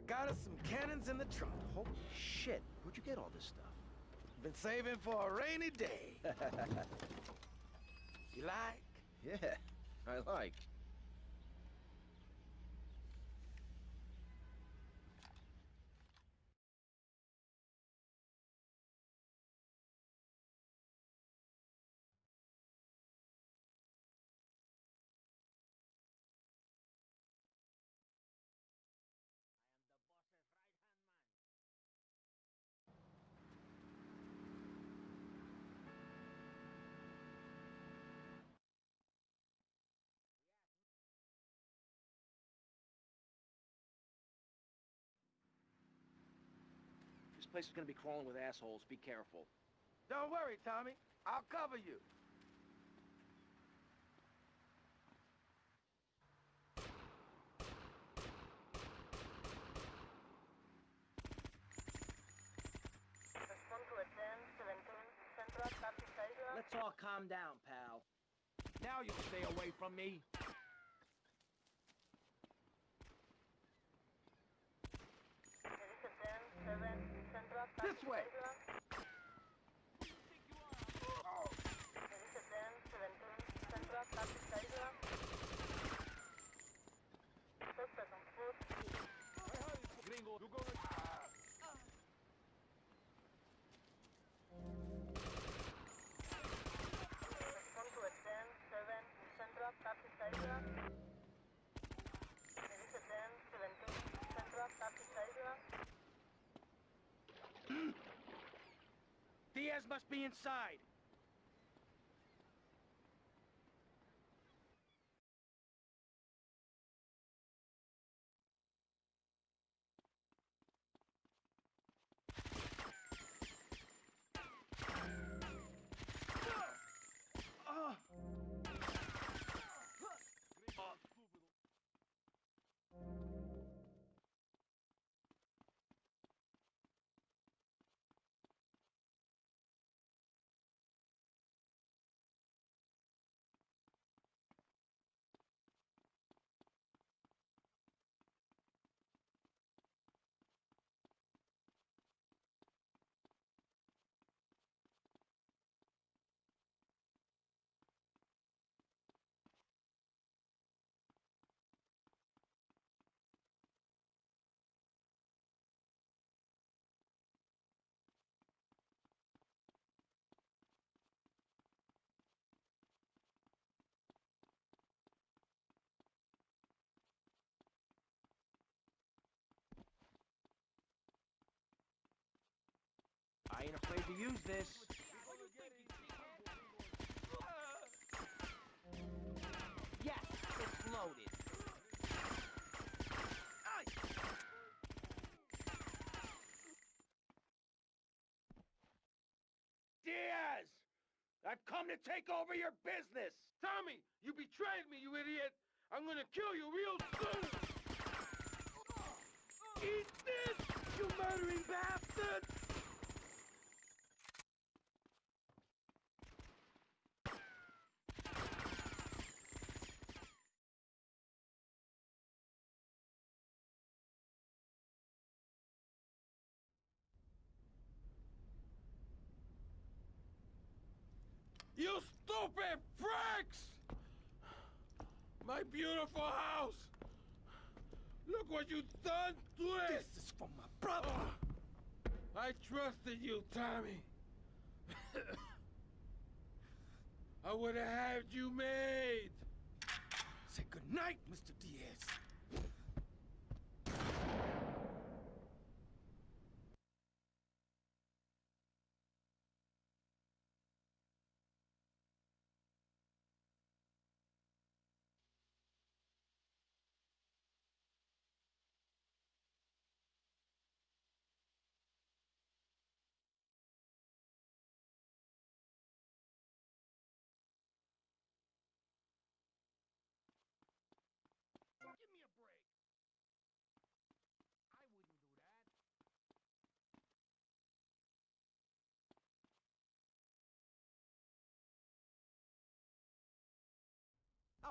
got us some cannons in the trunk. Holy shit, where'd you get all this stuff? Been saving for a rainy day. you like? Yeah, I like. Place is gonna be crawling with assholes. Be careful. Don't worry, Tommy. I'll cover you. Let's all calm down, pal. Now you'll stay away from me. This way! Gringo, you go. Diaz must be inside. I ain't afraid to use this. Yes, it's loaded. Diaz! I've come to take over your business! Tommy, you betrayed me, you idiot! I'm gonna kill you real soon! Eat this, you murdering bastard! You stupid pricks! My beautiful house! Look what you've done to it! This is for my brother! Ah, I trusted you, Tommy. I would have had you made. Say goodnight, Mr. Diaz.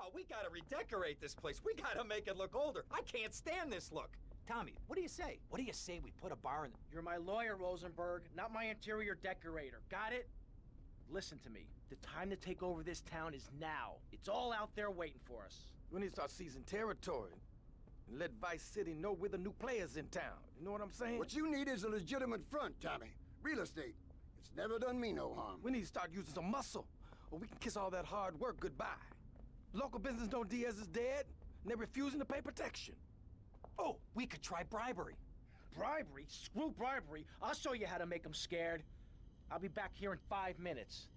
Oh, we gotta redecorate this place. We gotta make it look older. I can't stand this look. Tommy, what do you say? What do you say we put a bar in... You're my lawyer, Rosenberg, not my interior decorator. Got it? Listen to me. The time to take over this town is now. It's all out there waiting for us. We need to start seizing territory. And let Vice City know we're the new players in town. You know what I'm saying? What you need is a legitimate front, Tommy. Real estate. It's never done me no harm. We need to start using some muscle, or we can kiss all that hard work goodbye. Local business know Diaz is dead, and they're refusing to pay protection. Oh, we could try bribery. Bribery? Screw bribery. I'll show you how to make them scared. I'll be back here in five minutes.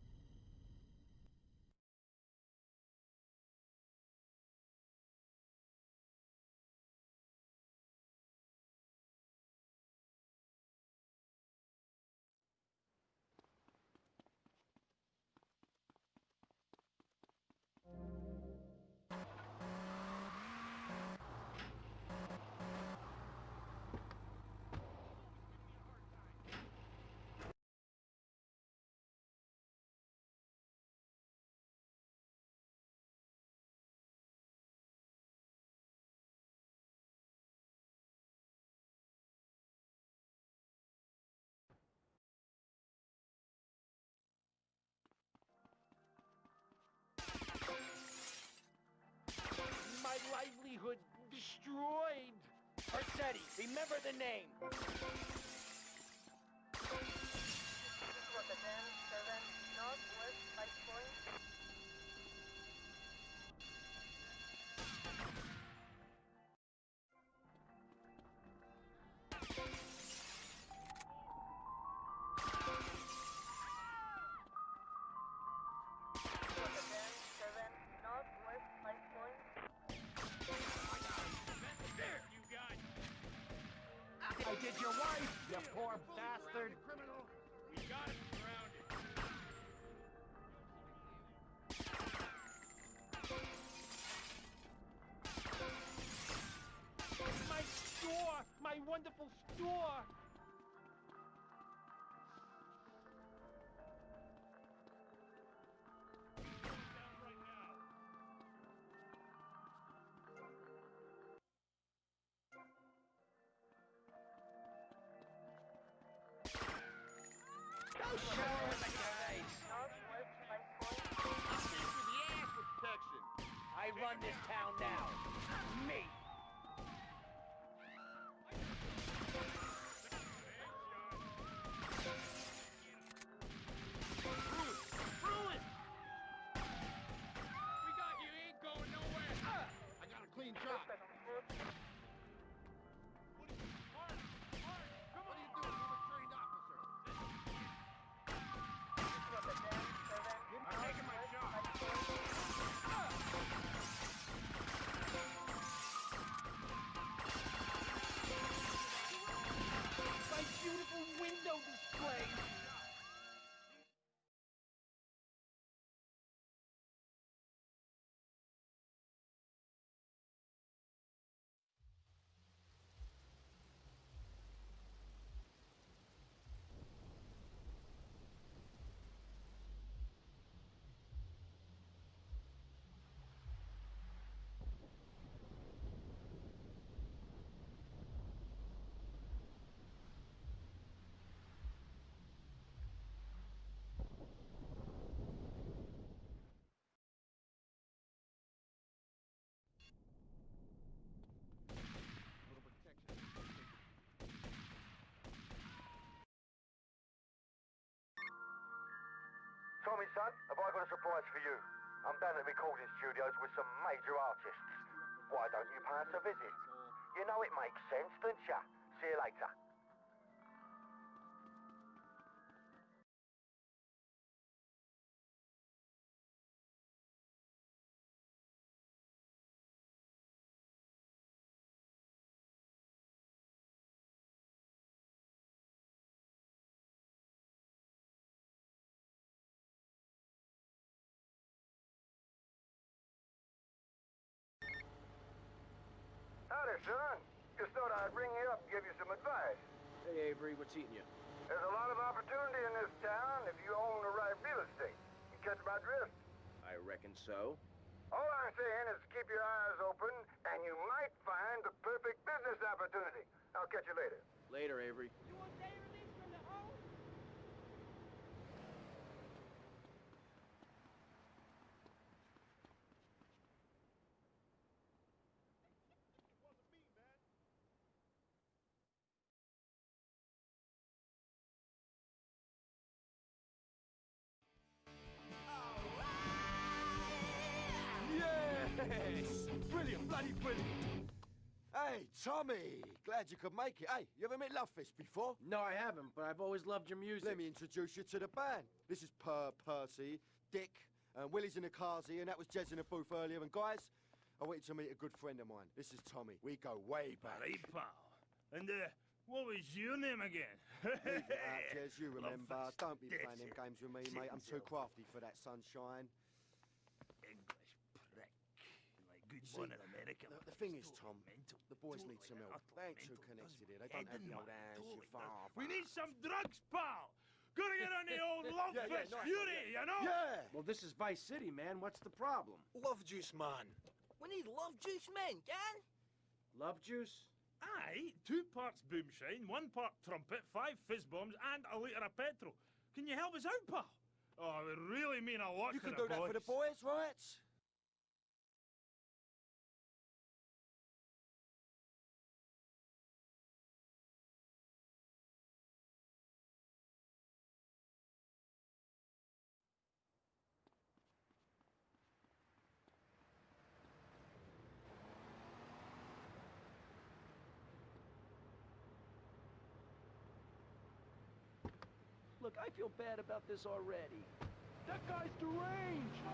Destroyed. Vercetti, remember the name. Your wife, you poor bastard. Criminal. My store! My wonderful store! I run this town now. Me. Display! Tommy, son, have I got a surprise for you? I'm down at recording studios with some major artists. Why don't you pay us a visit? You know it makes sense, don't ya? See you later. Son. Just thought I'd ring you up and give you some advice. Hey, Avery, what's eating you? There's a lot of opportunity in this town if you own the right real estate. You catch my drift? I reckon so. All I I'm saying is keep your eyes open, and you might find the perfect business opportunity. I'll catch you later. Later, Avery. Yes! Hey, Tommy! Glad you could make it. Hey, you ever met Lovefist before? No, I haven't, but I've always loved your music. Let me introduce you to the band. This is Per Percy, Dick, and Willie's in the cars here, and that was Jez in the booth earlier. And guys, I want you to meet a good friend of mine. This is Tommy. We go way back. Hey, pal. And, uh, what was your name again? Leave it out, Jez, you remember. Lovefist. Don't be That's playing them games with me, mate. I'm too crafty for that sunshine. English prick. Like good See, one in America. The, the thing is, Tom, mental. the boys Totally need some help. They ain't too connected here. They don't have Head the old mind, hands, your father. We need some drugs, pal. Gotta get on the old love Yeah, yeah, fest nice one, fury, you know? Yeah! Well, this is Vice City, man. What's the problem? Love juice, man. We need love juice man, can? Love juice? Aye, two parts boomshine, one part trumpet, five fizz bombs, and a litre of petrol. Can you help us out, pal? Oh, it would really mean a lot You to can the do that for the boys. boys, right? Look, I feel bad about this already. That guy's deranged!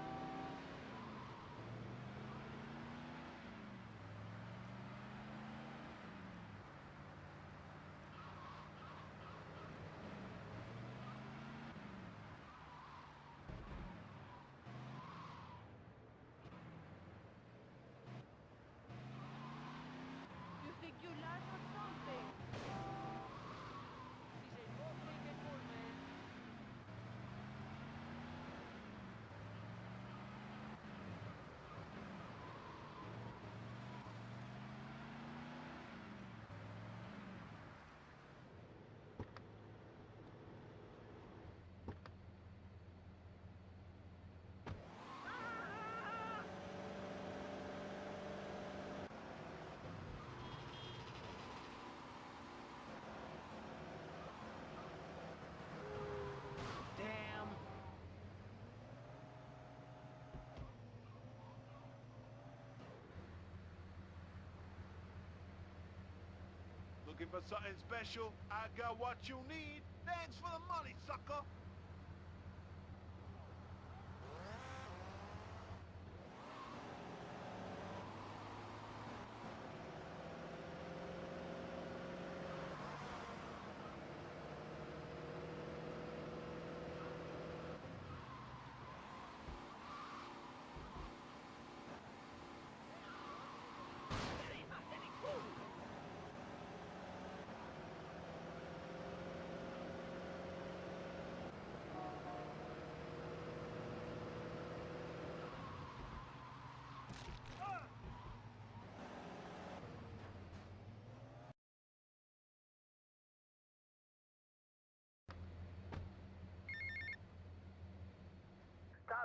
For something special? I got what you need. Thanks for the money, sucker.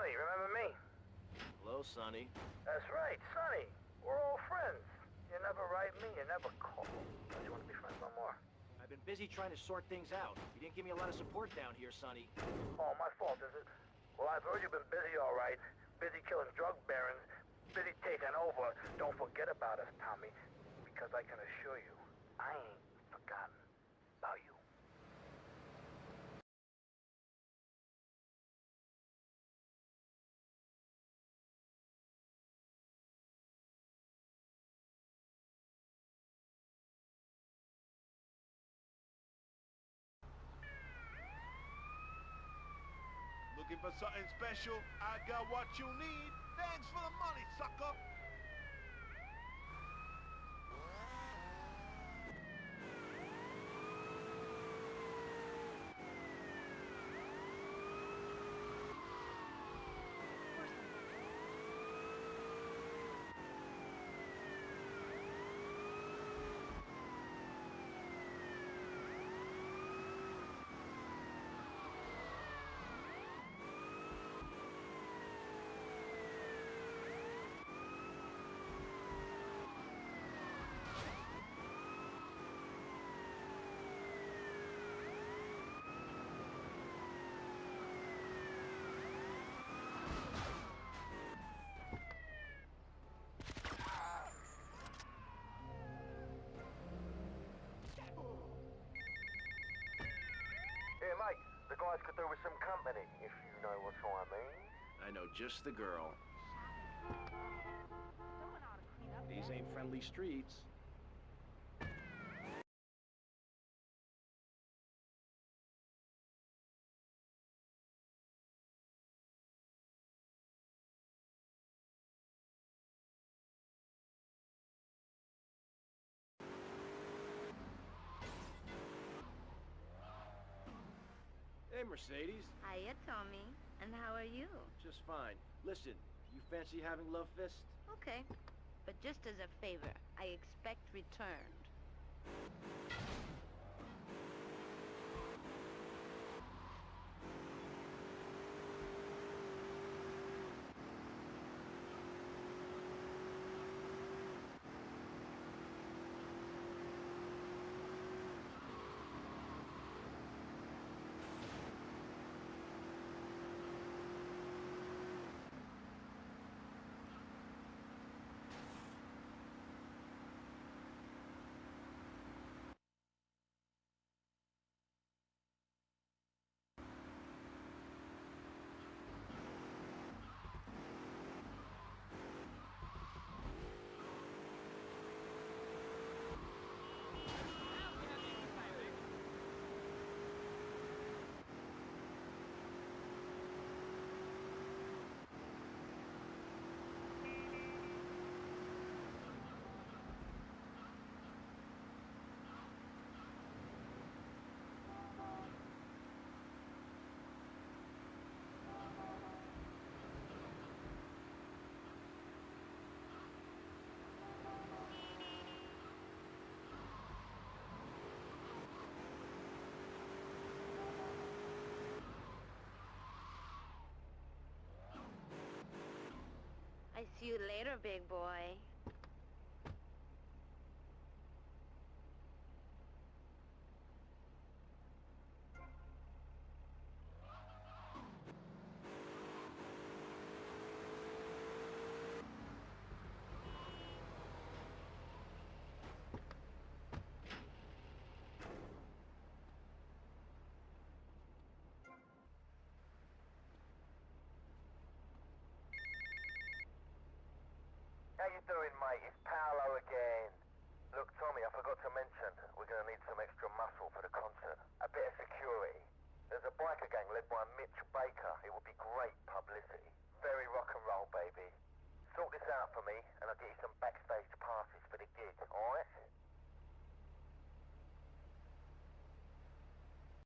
Tommy, remember me? Hello, Sonny. That's right, Sonny. We're all friends. You never write me, you never call. Don't you want to be friends no more? I've been busy trying to sort things out. You didn't give me a lot of support down here, Sonny. Oh, my fault, is it? Well, I've heard you've been busy, all right. Busy killing drug barons, busy taking over. Don't forget about us, Tommy, because I can assure you, I ain't forgotten Looking for something special? I got what you need. Thanks for the money, sucker. Guys could do with some company, if you know what I mean. I know just the girl. Someone ought to clean up These ain't friendly streets. Hey, Mercedes. Hiya, Tommy. And how are you? Just fine. Listen, you fancy having love fist? Okay. But just as a favor, I expect returned. You later, big boy. How you doing, mate? It's Paolo again. Look, Tommy, I forgot to mention, we're gonna need some extra muscle for the concert. A bit of security. There's a biker gang led by Mitch Baker. It would be great publicity. Very rock and roll, baby. Sort this out for me, and I'll get you some backstage passes for the gig, alright?